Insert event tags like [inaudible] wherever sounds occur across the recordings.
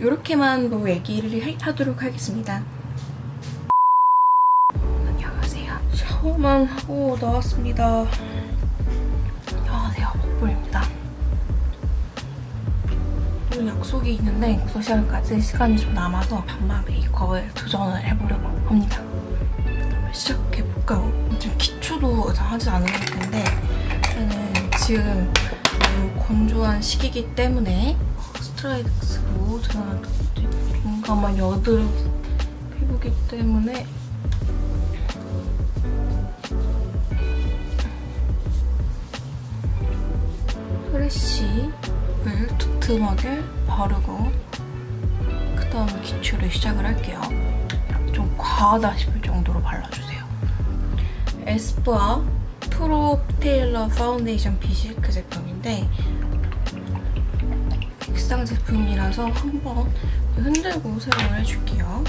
이렇게만 뭐 얘기를 하도록 하겠습니다. 안녕하세요. 샤워만 하고 나왔습니다. 안녕하세요. 먹보입니다. 오늘 약속이 있는데 6시간까지 시간이 좀 남아서 반만 메이크업을 도전을 해보려고 합니다. 그럼 시작해볼까요? 좀 기초도 하지 않은 것 같은데 저는 지금 너무 건조한 시기이기 때문에 스트라이크스로 저는 민감한 여드름 피부기 때문에 프레쉬를 두툼하게 바르고 그 다음에 기초를 시작을 할게요. 좀 과하다 싶을 정도로 발라주세요. 에스쁘아 프로 테일러 파운데이션 비실크 제품인데 액상 제품이라서 한번 흔들고 사용을 해줄게요.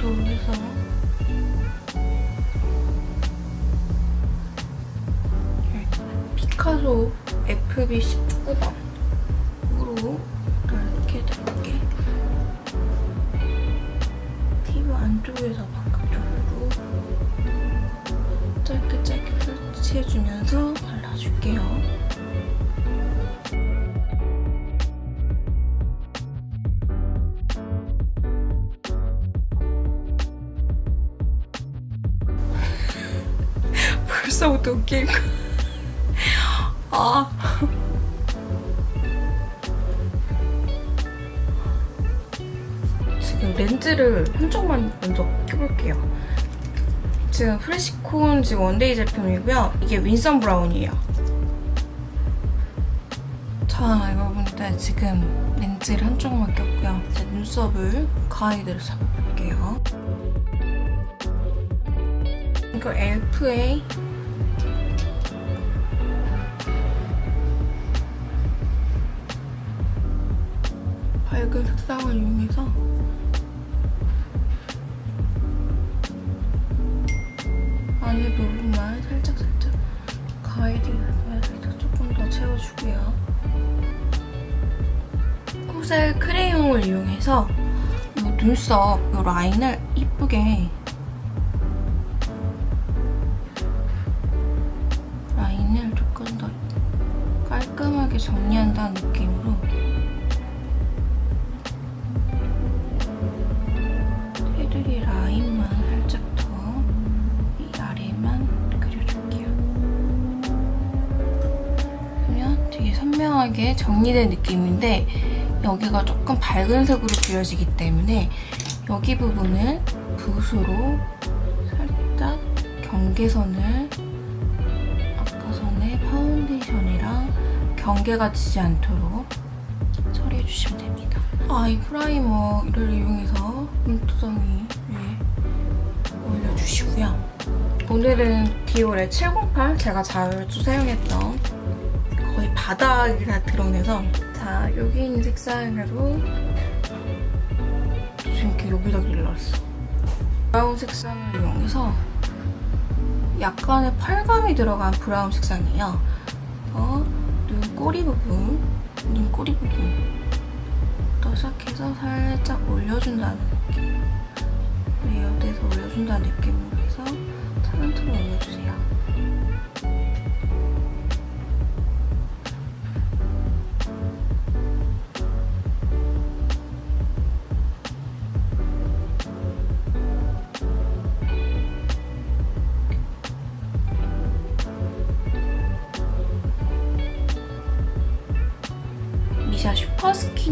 정도로 해서 피카소 FB 19번 으로 이렇게 넓게 피부 안쪽에서 바깥쪽으로 짧게 짧게 터치해주면서 발라줄게요. [laughs] 벌써부터 거. [laughs] 아. 지금 렌즈를 한쪽만 먼저 껴볼게요. 지금 프레시콘 지금 one day 제품이고요. 이게 윈섬 브라운이에요. 자, 여러분들 지금 렌즈를 한쪽만 꼈고요. 이제 눈썹을 가이드를 잡아볼게요. 이거 엘프의 밝은 색상을 이용해서 코셀 크레용을 이용해서 이 눈썹 이 라인을 이쁘게 라인을 조금 더 깔끔하게 정리한다는 느낌으로 테두리 라인만 살짝 더 이 아래만 그려줄게요. 그러면 되게 선명하게 정리된 느낌인데 여기가 조금 밝은 색으로 그려지기 때문에 여기 부분을 붓으로 살짝 경계선을 아까 전에 파운데이션이랑 경계가 지지 않도록 처리해주시면 됩니다. 아 이 primer를 이용해서 눈두덩이 위에 올려주시고요. 오늘은 디올의 708 제가 자주 사용했던 거의 바닥이 다 드러내서 자 여기 있는 색상으로 이렇게 여기다 길렀어. 브라운 색상을 이용해서 약간의 pearl감이 들어간 브라운 색상이에요. 어, 눈 꼬리 부분, 눈 꼬리 부분 부터 시작해서 살짝 올려준다는 느낌. layered해서 올려준다는 느낌으로 해서 차근차근 올려주세요.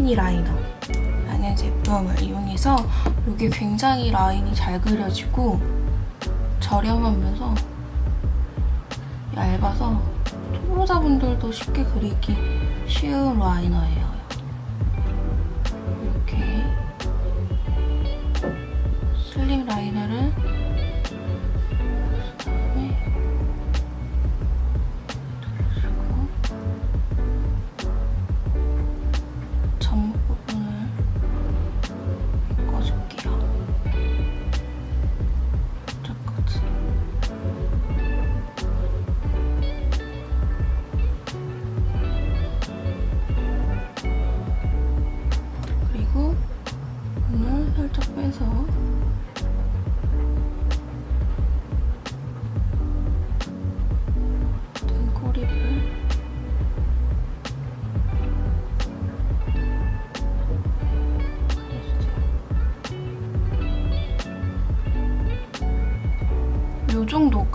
스키니 라이너 라는 제품을 이용해서 이게 굉장히 라인이 잘 그려지고 저렴하면서 얇아서 초보자분들도 쉽게 그리기 쉬운 라이너예요. 이렇게 슬림 라이너를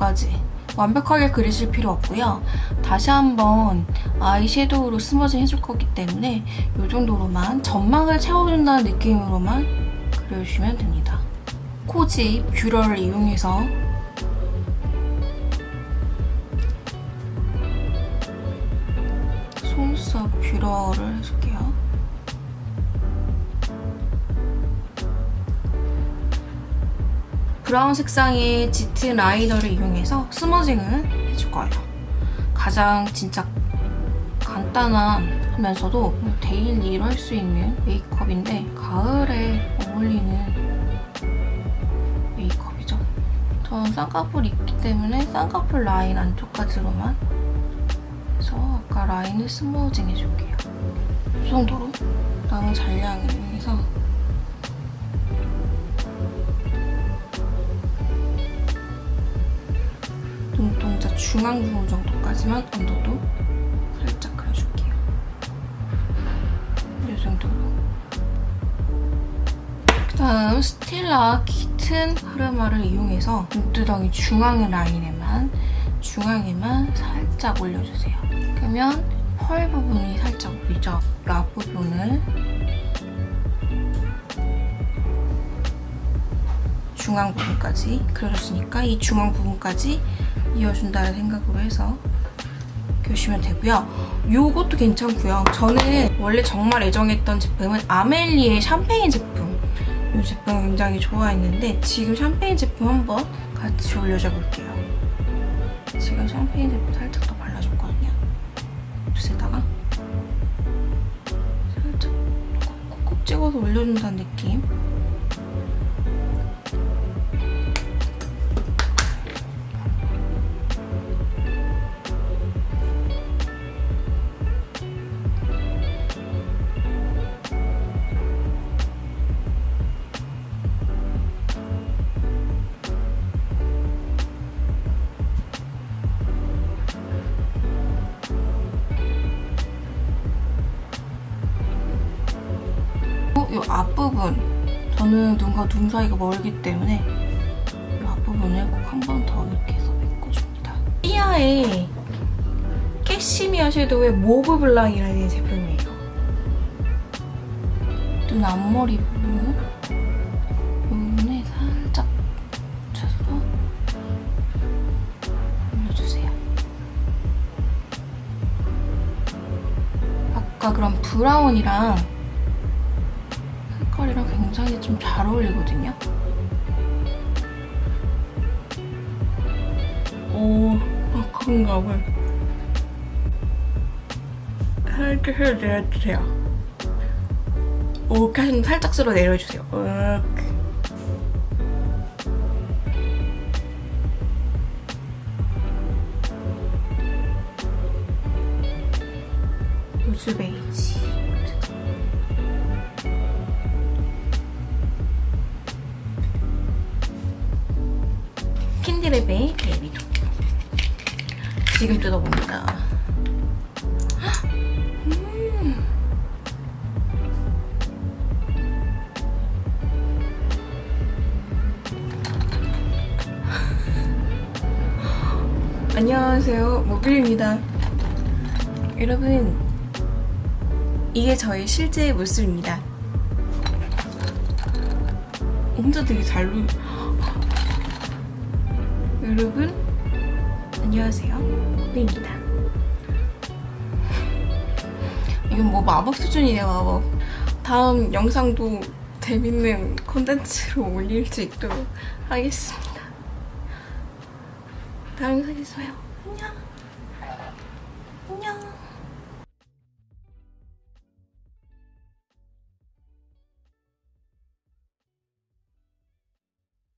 여기까지 완벽하게 그리실 필요 없고요. 다시 한번 아이섀도우로 스머징 해줄 거기 때문에 이 정도로만 점막을 채워준다는 느낌으로만 그려주시면 됩니다. 코지 뷰러를 이용해서 속눈썹 뷰러를 해줄게요. 브라운 색상의 짙은 liner를 이용해서 smudging을 해줄 거예요. 가장 진짜 간단한 하면서도 데일리로 할 수 있는 메이크업인데 가을에 어울리는 메이크업이죠. 저는 쌍꺼풀 있기 때문에 쌍꺼풀 라인 안쪽까지로만 해서 아까 라인을 smudging 해줄게요. 이 정도로 남은 잔량을 이용해서 중앙 부분 정도까지만 언더도 살짝 그려줄게요. 이 정도로. 그다음 스틸라 키튼 흐르마를 이용해서 눈두덩이 중앙 라인에만 중앙에만 살짝 올려주세요. 그러면 펄 부분이 살짝 보이죠? 이 앞부분을 중앙 부분까지 그려줬으니까 이 중앙 부분까지 이어준다는 생각으로 해서 그려주시면 되고요. 요것도 괜찮고요. 저는 원래 정말 애정했던 제품은 아멜리의 샴페인 제품. 이 제품 굉장히 좋아했는데 지금 샴페인 제품 한번 같이 올려줘 볼게요. 지금 샴페인 제품 살짝 더 발라줬거든요. 붓에다가 살짝 콕콕 찍어서 올려준다는 느낌. 앞부분 저는 눈과 눈 사이가 멀기 때문에 이 앞부분을 꼭 한 번 더 이렇게 해서 메꿔줍니다. 시아의 캐시미어 섀도우의 모브 블랑이라는 제품이에요. 눈 앞머리 부분 부분에 살짝 묻혀서 올려주세요. 아까 그런 브라운이랑 색깔이랑 굉장히 좀 잘 어울리거든요. 오, 건강을 살짝 쓸어 내려주세요. 오, 가슴 살짝 쓸어 내려주세요. 이렇게. 로즈 베이지. 지금 뜯어봅니다. 음. 안녕하세요 모빌입니다. 여러분 이게 저의 실제 모습입니다. 혼자 되게 잘 놀... [gasps] 여러분 안녕하세요 호비입니다. 이건 뭐 마법 수준이네요 마법. 다음 영상도 재밌는 콘텐츠로 올릴 수 있도록 하겠습니다. 다음 영상에서 봐요. 안녕